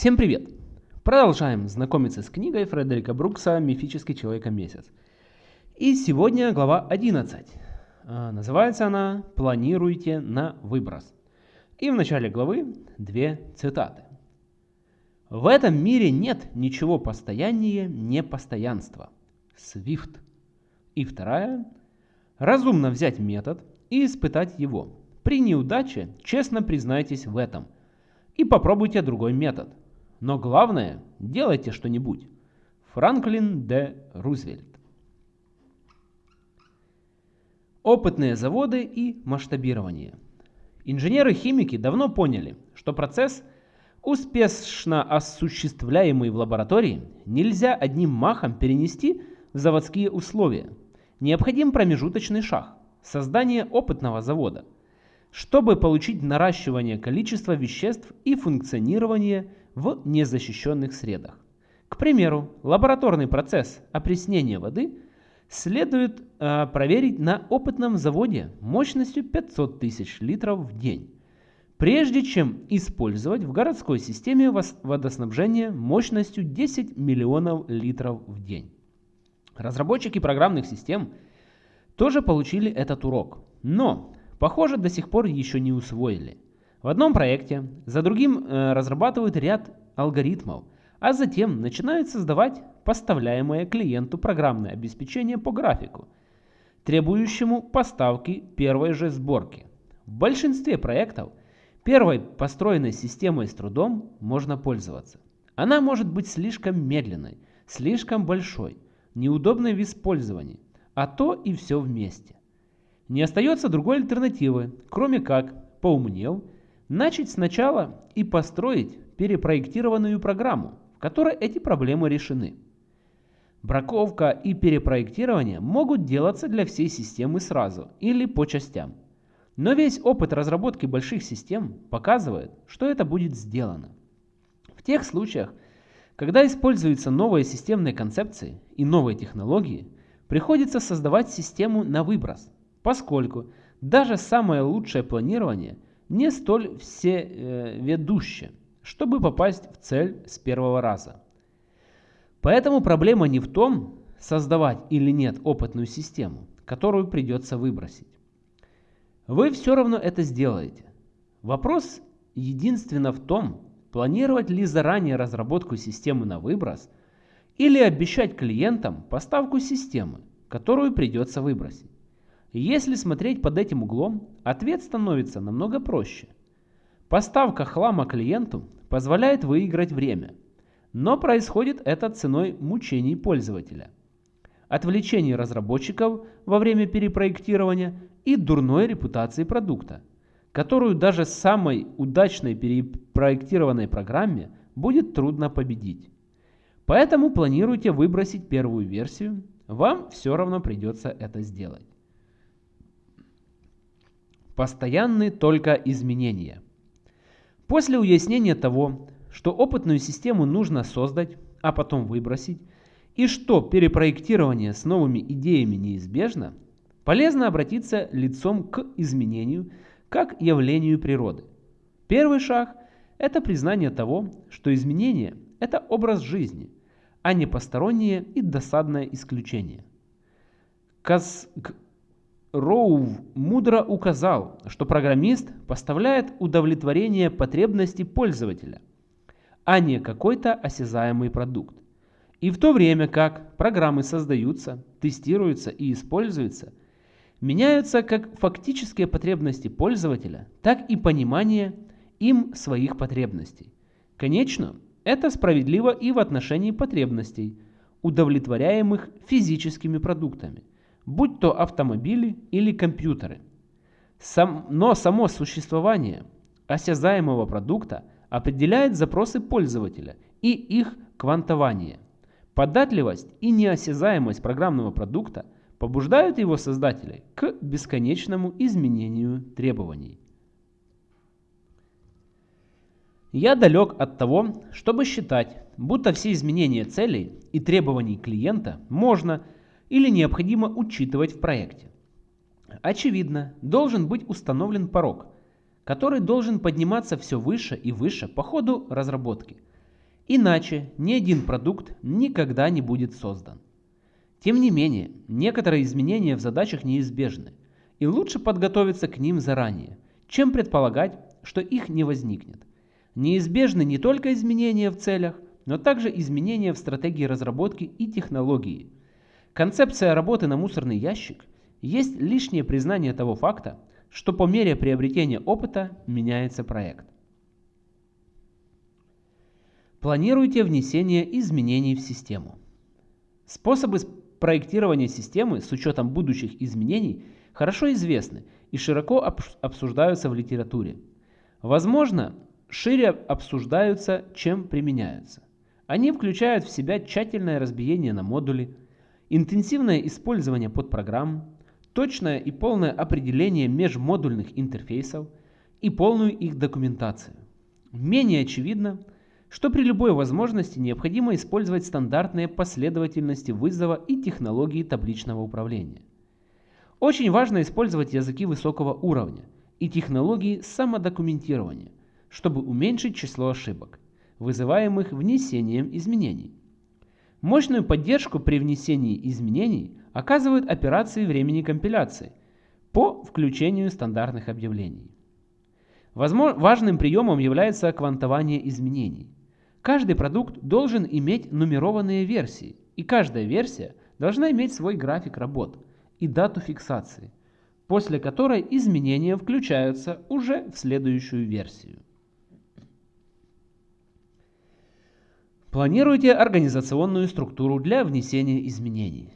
Всем привет! Продолжаем знакомиться с книгой Фредерика Брукса «Мифический человек-месяц». И сегодня глава 11. А, называется она «Планируйте на выброс». И в начале главы две цитаты. В этом мире нет ничего постояннее непостоянства. Свифт. И вторая. Разумно взять метод и испытать его. При неудаче честно признайтесь в этом. И попробуйте другой метод. Но главное, делайте что-нибудь. Франклин Д. Рузвельт. Опытные заводы и масштабирование. Инженеры-химики давно поняли, что процесс, успешно осуществляемый в лаборатории, нельзя одним махом перенести в заводские условия. Необходим промежуточный шаг – создание опытного завода, чтобы получить наращивание количества веществ и функционирование в незащищенных средах. К примеру, лабораторный процесс опреснения воды следует э, проверить на опытном заводе мощностью 500 тысяч литров в день, прежде чем использовать в городской системе водоснабжения мощностью 10 миллионов литров в день. Разработчики программных систем тоже получили этот урок, но, похоже, до сих пор еще не усвоили – в одном проекте за другим э, разрабатывают ряд алгоритмов, а затем начинают создавать поставляемое клиенту программное обеспечение по графику, требующему поставки первой же сборки. В большинстве проектов первой построенной системой с трудом можно пользоваться. Она может быть слишком медленной, слишком большой, неудобной в использовании, а то и все вместе. Не остается другой альтернативы, кроме как, поумнев, Начать сначала и построить перепроектированную программу, в которой эти проблемы решены. Браковка и перепроектирование могут делаться для всей системы сразу или по частям. Но весь опыт разработки больших систем показывает, что это будет сделано. В тех случаях, когда используются новые системные концепции и новые технологии, приходится создавать систему на выброс, поскольку даже самое лучшее планирование – не столь всеведуще, чтобы попасть в цель с первого раза. Поэтому проблема не в том, создавать или нет опытную систему, которую придется выбросить. Вы все равно это сделаете. Вопрос единственно в том, планировать ли заранее разработку системы на выброс или обещать клиентам поставку системы, которую придется выбросить. Если смотреть под этим углом, ответ становится намного проще. Поставка хлама клиенту позволяет выиграть время, но происходит это ценой мучений пользователя, отвлечений разработчиков во время перепроектирования и дурной репутации продукта, которую даже самой удачной перепроектированной программе будет трудно победить. Поэтому планируйте выбросить первую версию, вам все равно придется это сделать. Постоянны только изменения. После уяснения того, что опытную систему нужно создать, а потом выбросить, и что перепроектирование с новыми идеями неизбежно, полезно обратиться лицом к изменению как явлению природы. Первый шаг – это признание того, что изменение – это образ жизни, а не постороннее и досадное исключение. Каз Роув мудро указал, что программист поставляет удовлетворение потребностей пользователя, а не какой-то осязаемый продукт. И в то время как программы создаются, тестируются и используются, меняются как фактические потребности пользователя, так и понимание им своих потребностей. Конечно, это справедливо и в отношении потребностей, удовлетворяемых физическими продуктами будь то автомобили или компьютеры. Сам, но само существование осязаемого продукта определяет запросы пользователя и их квантование. Податливость и неосязаемость программного продукта побуждают его создателей к бесконечному изменению требований. Я далек от того, чтобы считать, будто все изменения целей и требований клиента можно – или необходимо учитывать в проекте. Очевидно, должен быть установлен порог, который должен подниматься все выше и выше по ходу разработки. Иначе ни один продукт никогда не будет создан. Тем не менее, некоторые изменения в задачах неизбежны, и лучше подготовиться к ним заранее, чем предполагать, что их не возникнет. Неизбежны не только изменения в целях, но также изменения в стратегии разработки и технологии. Концепция работы на мусорный ящик есть лишнее признание того факта, что по мере приобретения опыта меняется проект. Планируйте внесение изменений в систему. Способы проектирования системы с учетом будущих изменений хорошо известны и широко обсуждаются в литературе. Возможно, шире обсуждаются, чем применяются. Они включают в себя тщательное разбиение на модули, интенсивное использование подпрограмм, точное и полное определение межмодульных интерфейсов и полную их документацию. Менее очевидно – что при любой возможности необходимо использовать стандартные последовательности вызова и технологии табличного управления. Очень важно использовать языки высокого уровня и технологии самодокументирования, чтобы уменьшить число ошибок, вызываемых внесением изменений. Мощную поддержку при внесении изменений оказывают операции времени компиляции по включению стандартных объявлений. Возможно, важным приемом является квантование изменений – Каждый продукт должен иметь нумерованные версии, и каждая версия должна иметь свой график работ и дату фиксации, после которой изменения включаются уже в следующую версию. Планируйте организационную структуру для внесения изменений.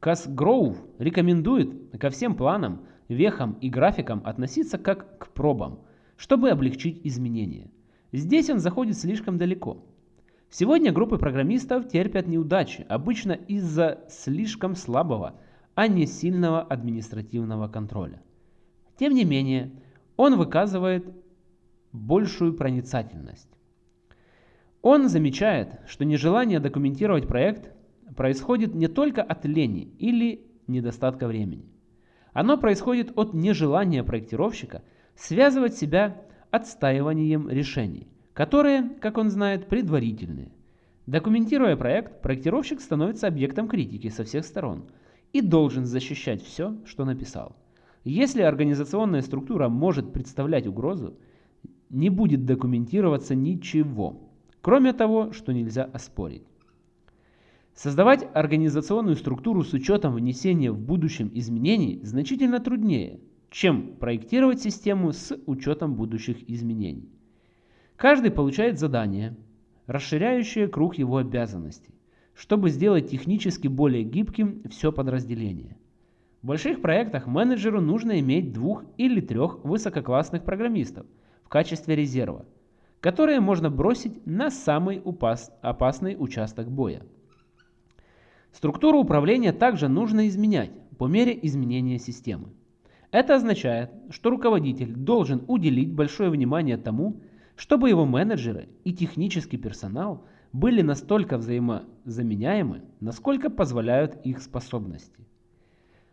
Casgrove рекомендует ко всем планам, вехам и графикам относиться как к пробам, чтобы облегчить изменения – Здесь он заходит слишком далеко. Сегодня группы программистов терпят неудачи, обычно из-за слишком слабого, а не сильного административного контроля. Тем не менее, он выказывает большую проницательность. Он замечает, что нежелание документировать проект происходит не только от лени или недостатка времени. Оно происходит от нежелания проектировщика связывать себя отстаиванием решений, которые, как он знает, предварительные. Документируя проект, проектировщик становится объектом критики со всех сторон и должен защищать все, что написал. Если организационная структура может представлять угрозу, не будет документироваться ничего, кроме того, что нельзя оспорить. Создавать организационную структуру с учетом внесения в будущем изменений значительно труднее – чем проектировать систему с учетом будущих изменений. Каждый получает задание, расширяющее круг его обязанностей, чтобы сделать технически более гибким все подразделение. В больших проектах менеджеру нужно иметь двух или трех высококлассных программистов в качестве резерва, которые можно бросить на самый опасный участок боя. Структуру управления также нужно изменять по мере изменения системы. Это означает, что руководитель должен уделить большое внимание тому, чтобы его менеджеры и технический персонал были настолько взаимозаменяемы, насколько позволяют их способности.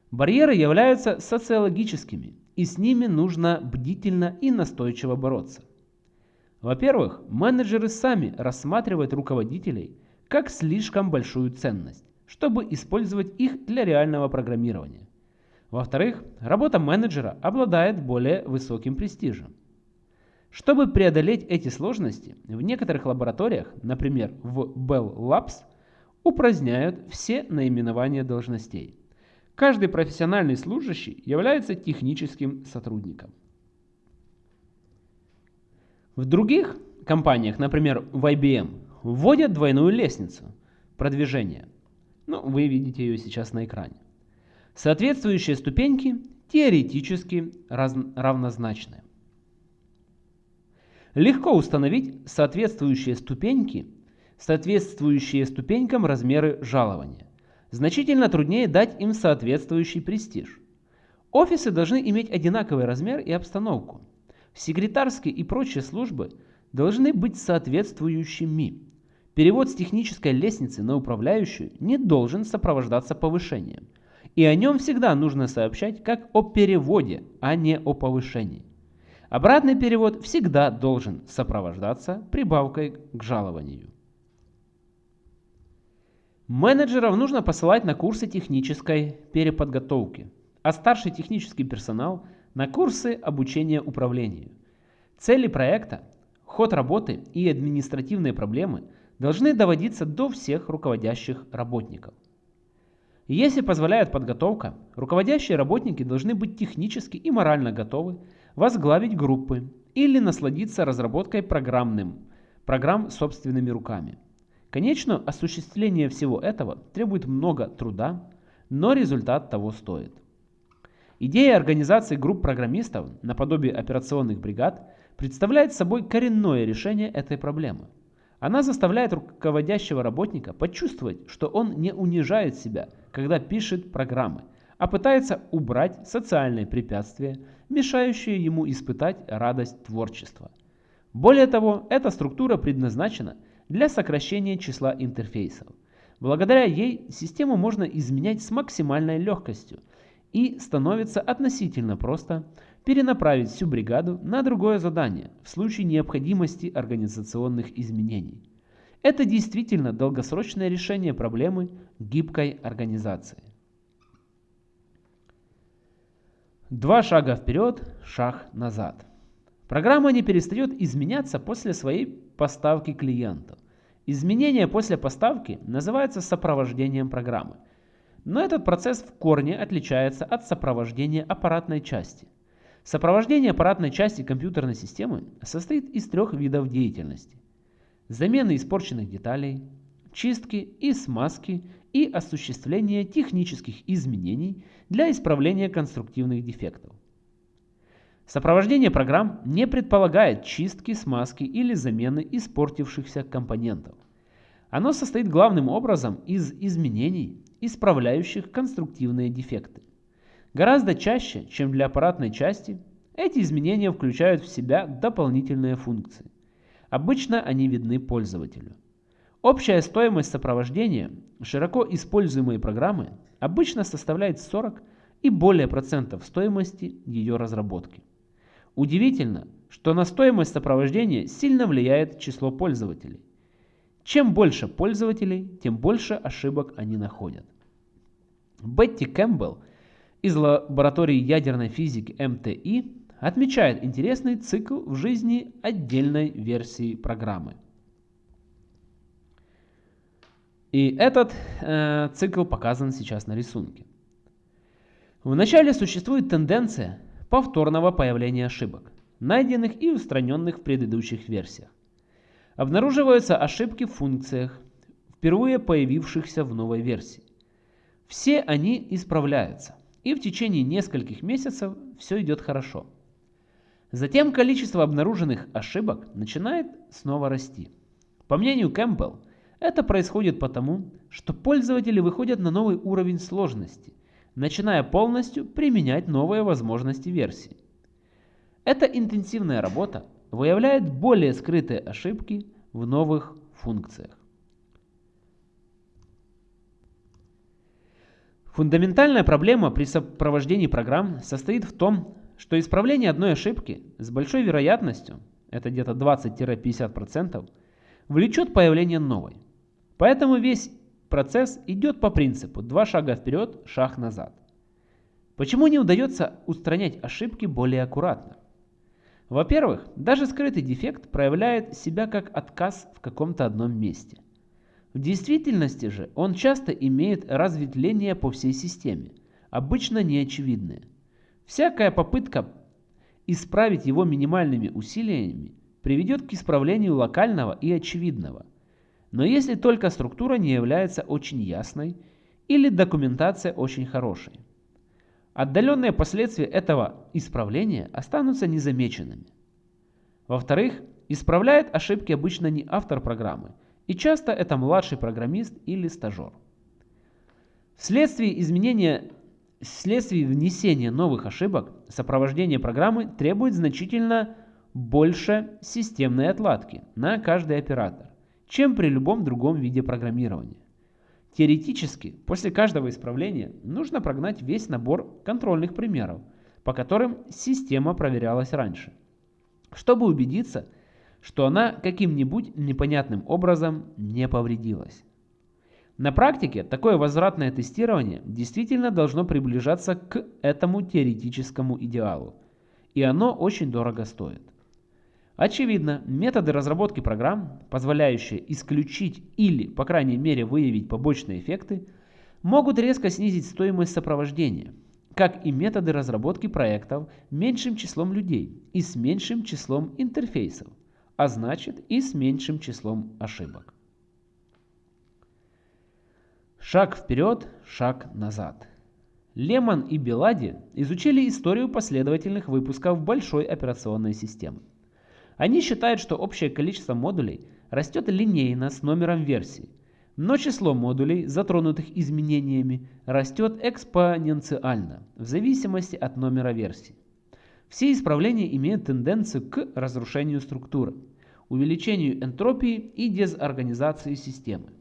Барьеры являются социологическими, и с ними нужно бдительно и настойчиво бороться. Во-первых, менеджеры сами рассматривают руководителей как слишком большую ценность, чтобы использовать их для реального программирования. Во-вторых, работа менеджера обладает более высоким престижем. Чтобы преодолеть эти сложности, в некоторых лабораториях, например в Bell Labs, упраздняют все наименования должностей. Каждый профессиональный служащий является техническим сотрудником. В других компаниях, например в IBM, вводят двойную лестницу продвижения. Ну, вы видите ее сейчас на экране. Соответствующие ступеньки теоретически равнозначны. Легко установить соответствующие ступеньки, соответствующие ступенькам размеры жалования. Значительно труднее дать им соответствующий престиж. Офисы должны иметь одинаковый размер и обстановку. Секретарские и прочие службы должны быть соответствующими. Перевод с технической лестницы на управляющую не должен сопровождаться повышением – и о нем всегда нужно сообщать как о переводе, а не о повышении. Обратный перевод всегда должен сопровождаться прибавкой к жалованию. Менеджеров нужно посылать на курсы технической переподготовки, а старший технический персонал на курсы обучения управлению. Цели проекта, ход работы и административные проблемы должны доводиться до всех руководящих работников. Если позволяет подготовка, руководящие работники должны быть технически и морально готовы возглавить группы или насладиться разработкой программным, программ собственными руками. Конечно, осуществление всего этого требует много труда, но результат того стоит. Идея организации групп программистов наподобие операционных бригад представляет собой коренное решение этой проблемы. Она заставляет руководящего работника почувствовать, что он не унижает себя, когда пишет программы, а пытается убрать социальные препятствия, мешающие ему испытать радость творчества. Более того, эта структура предназначена – для сокращения числа интерфейсов. Благодаря ей систему можно изменять с максимальной легкостью и становится относительно просто перенаправить всю бригаду на другое задание в случае необходимости организационных изменений. Это действительно долгосрочное решение проблемы гибкой организации. Два шага вперед, шаг назад. Программа не перестает изменяться после своей поставки клиенту. Изменение после поставки называется сопровождением программы. Но этот процесс в корне отличается от сопровождения аппаратной части. Сопровождение аппаратной части компьютерной системы состоит из трех видов деятельности. Замены испорченных деталей, чистки и смазки и осуществление технических изменений для исправления конструктивных дефектов. Сопровождение программ не предполагает чистки, смазки или замены испортившихся компонентов. Оно состоит главным образом из изменений, исправляющих конструктивные дефекты. Гораздо чаще, чем для аппаратной части, эти изменения включают в себя дополнительные функции. Обычно они видны пользователю. Общая стоимость сопровождения широко используемой программы обычно составляет 40 и более процентов стоимости ее разработки. Удивительно, что на стоимость сопровождения сильно влияет число пользователей. Чем больше пользователей, тем больше ошибок они находят. Бетти Кэмпбелл из лаборатории ядерной физики МТИ отмечает интересный цикл в жизни отдельной версии программы. И этот э, цикл показан сейчас на рисунке. Вначале существует тенденция повторного появления ошибок, найденных и устраненных в предыдущих версиях. Обнаруживаются ошибки в функциях, впервые появившихся в новой версии. Все они исправляются, и в течение нескольких месяцев все идет хорошо. Затем количество обнаруженных ошибок начинает снова расти. По мнению Кэмпбелл, это происходит потому, что пользователи выходят на новый уровень сложности начиная полностью применять новые возможности версии. Эта интенсивная работа выявляет более скрытые ошибки в новых функциях. Фундаментальная проблема при сопровождении программ состоит в том, что исправление одной ошибки с большой вероятностью, это где-то 20-50%, влечет появление новой. Поэтому весь Процесс идет по принципу два шага вперед, шаг назад. Почему не удается устранять ошибки более аккуратно? Во-первых, даже скрытый дефект проявляет себя как отказ в каком-то одном месте. В действительности же он часто имеет разветвление по всей системе, обычно неочевидные. Всякая попытка исправить его минимальными усилиями приведет к исправлению локального и очевидного – но если только структура не является очень ясной или документация очень хорошей. Отдаленные последствия этого исправления останутся незамеченными. Во-вторых, исправляет ошибки обычно не автор программы, и часто это младший программист или стажер. Вследствие изменения Вследствие внесения новых ошибок сопровождение программы требует значительно больше системной отладки на каждый оператор чем при любом другом виде программирования. Теоретически, после каждого исправления нужно прогнать весь набор контрольных примеров, по которым система проверялась раньше, чтобы убедиться, что она каким-нибудь непонятным образом не повредилась. На практике такое возвратное тестирование действительно должно приближаться к этому теоретическому идеалу, и оно очень дорого стоит. Очевидно, методы разработки программ, позволяющие исключить или, по крайней мере, выявить побочные эффекты, могут резко снизить стоимость сопровождения, как и методы разработки проектов меньшим числом людей и с меньшим числом интерфейсов, а значит и с меньшим числом ошибок. Шаг вперед, шаг назад. Лемон и Белади изучили историю последовательных выпусков большой операционной системы. Они считают, что общее количество модулей растет линейно с номером версии, но число модулей, затронутых изменениями, растет экспоненциально, в зависимости от номера версии. Все исправления имеют тенденцию к разрушению структуры, увеличению энтропии и дезорганизации системы.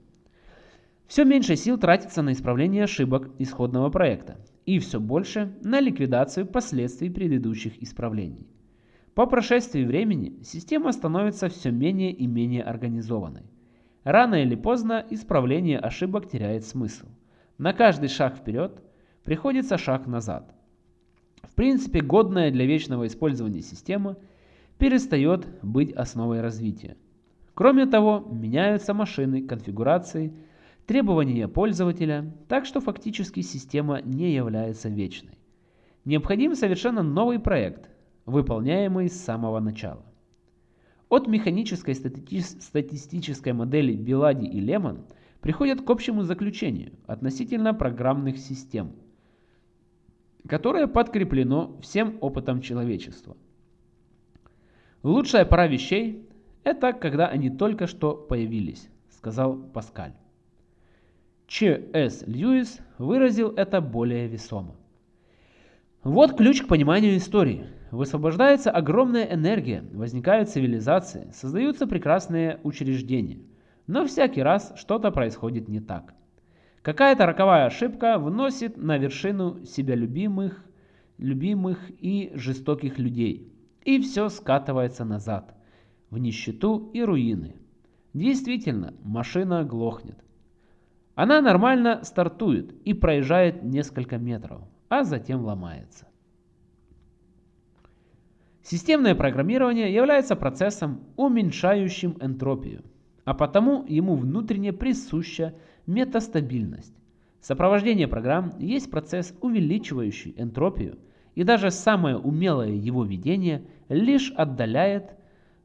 Все меньше сил тратится на исправление ошибок исходного проекта и все больше на ликвидацию последствий предыдущих исправлений. По прошествии времени система становится все менее и менее организованной. Рано или поздно исправление ошибок теряет смысл. На каждый шаг вперед приходится шаг назад. В принципе, годная для вечного использования система перестает быть основой развития. Кроме того, меняются машины, конфигурации, требования пользователя, так что фактически система не является вечной. Необходим совершенно новый проект, выполняемый с самого начала. От механической стати статистической модели Билади и Лемон приходят к общему заключению относительно программных систем, которое подкреплено всем опытом человечества. Лучшая пора вещей – это когда они только что появились, сказал Паскаль. Ч.С. Льюис выразил это более весомо. Вот ключ к пониманию истории. Высвобождается огромная энергия, возникают цивилизации, создаются прекрасные учреждения. Но всякий раз что-то происходит не так. Какая-то роковая ошибка вносит на вершину себя любимых, любимых и жестоких людей. И все скатывается назад, в нищету и руины. Действительно, машина глохнет. Она нормально стартует и проезжает несколько метров, а затем ломается. Системное программирование является процессом, уменьшающим энтропию, а потому ему внутренне присуща метастабильность. Сопровождение программ есть процесс, увеличивающий энтропию, и даже самое умелое его ведение лишь отдаляет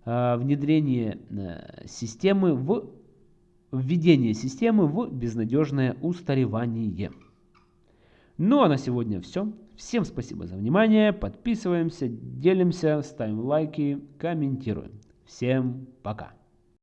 э, внедрение э, системы в введение системы в безнадежное устаревание. Ну а на сегодня все. Всем спасибо за внимание. Подписываемся, делимся, ставим лайки, комментируем. Всем пока.